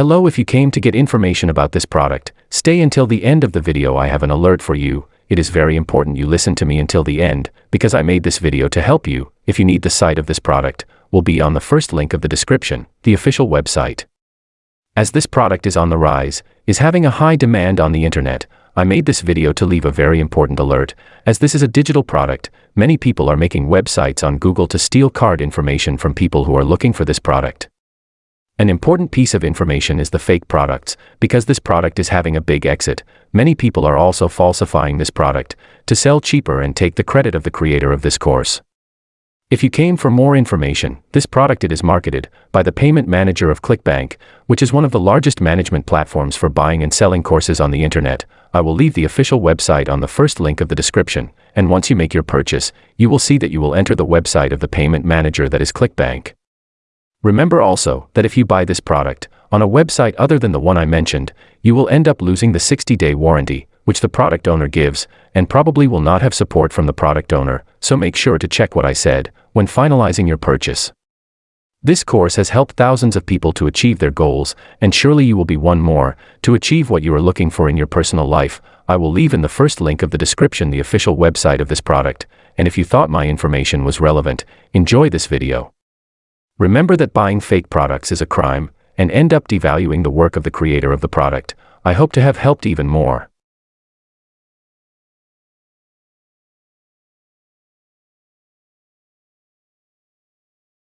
Hello if you came to get information about this product, stay until the end of the video I have an alert for you, it is very important you listen to me until the end, because I made this video to help you, if you need the site of this product, will be on the first link of the description, the official website. As this product is on the rise, is having a high demand on the internet, I made this video to leave a very important alert, as this is a digital product, many people are making websites on Google to steal card information from people who are looking for this product. An important piece of information is the fake products, because this product is having a big exit. Many people are also falsifying this product to sell cheaper and take the credit of the creator of this course. If you came for more information, this product it is marketed by the payment manager of ClickBank, which is one of the largest management platforms for buying and selling courses on the internet. I will leave the official website on the first link of the description, and once you make your purchase, you will see that you will enter the website of the payment manager that is ClickBank. Remember also that if you buy this product on a website other than the one I mentioned, you will end up losing the 60-day warranty, which the product owner gives, and probably will not have support from the product owner, so make sure to check what I said when finalizing your purchase. This course has helped thousands of people to achieve their goals, and surely you will be one more to achieve what you are looking for in your personal life. I will leave in the first link of the description the official website of this product, and if you thought my information was relevant, enjoy this video. Remember that buying fake products is a crime and end up devaluing the work of the creator of the product. I hope to have helped even more.